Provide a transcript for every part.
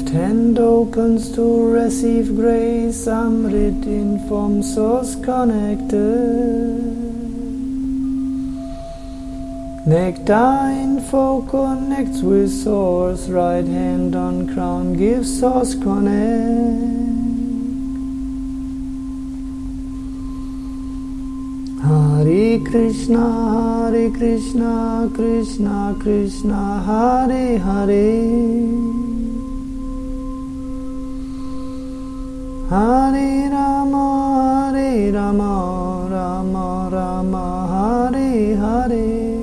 hand opens to receive grace, Amrit in form source connected. Nectar info connects with source, right hand on crown gives source connect. Hare Krishna, Hare Krishna, Krishna Krishna, Hare Hare. Hare Rama, Hare Rama, Rama Rama, Hare Hare.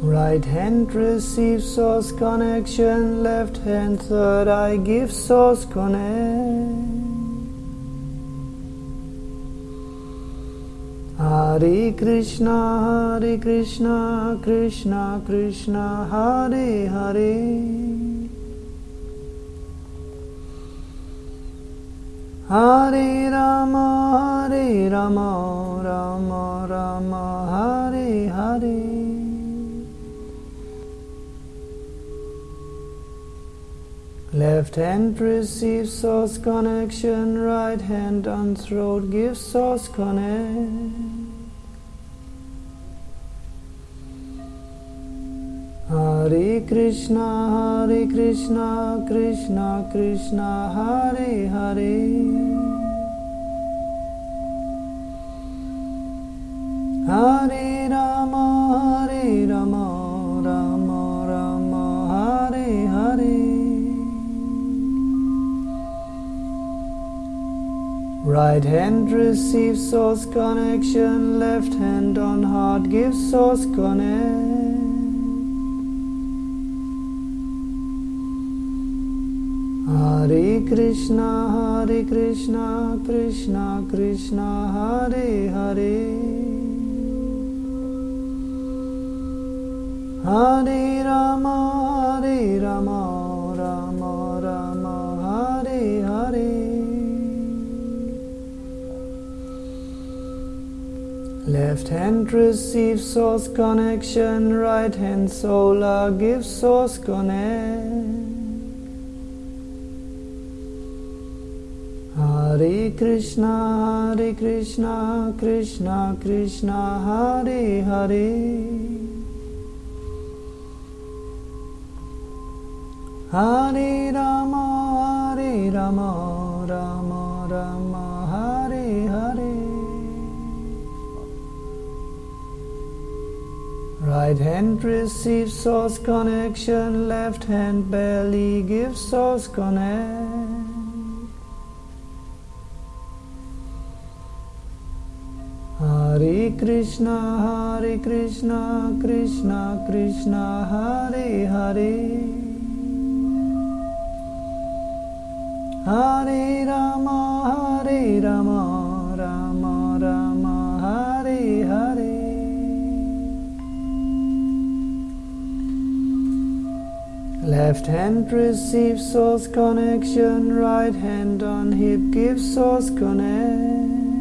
Right hand receives source connection, left hand third eye gives source connect. Hare Krishna, Hare Krishna, Krishna Krishna, Hare Hare. Hare Rama, Hare Rama, Rama Rama, Hare Hare. Left hand receives source connection, right hand on throat gives source connect. Hare Krishna, Hare Krishna, Krishna Krishna, Hare Hare. Hare Rama, Hare Rama, Rama Rama, Hare Hare. Right hand receives source connection, left hand on heart gives source connect. Hare Krishna, Hare Krishna, Krishna Krishna, Hare Hare. Hare Rama, Hare Rama, Rama Rama, Hare Hare. Left hand receives source connection, right hand solar gives source connect. Hare Krishna, Hare Krishna, Krishna Krishna, Hare Hare. Hare Rama, Hare Rama, Rama Rama, Hare Hare. Right hand receives source connection, left hand belly gives source connect. Hare Krishna, Hare Krishna, Krishna Krishna, Hare Hare. Hare Rama, Hare Rama, Rama Rama, Hare Hare. Left hand receives source connection, right hand on hip gives source connect.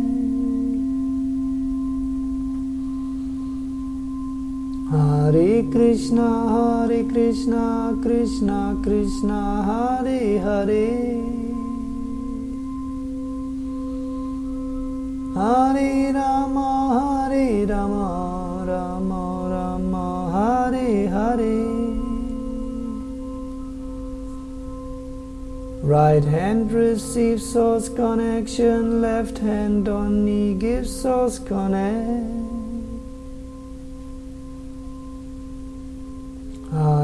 Hare Krishna, Hare Krishna, Krishna Krishna, Hare Hare. Hare Rama, Hare Rama, Rama Rama, Hare Hare. Right hand receives source connection, left hand on knee gives source connect.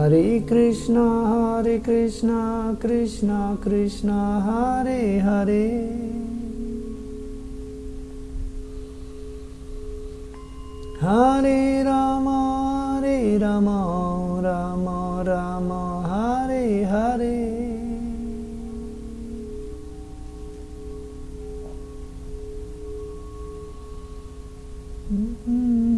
Hare Krishna, Hare Krishna, Krishna Krishna, Hare Hare. Hare Rama, Hare Rama, Rama Rama, Hare Hare. Mm-hmm.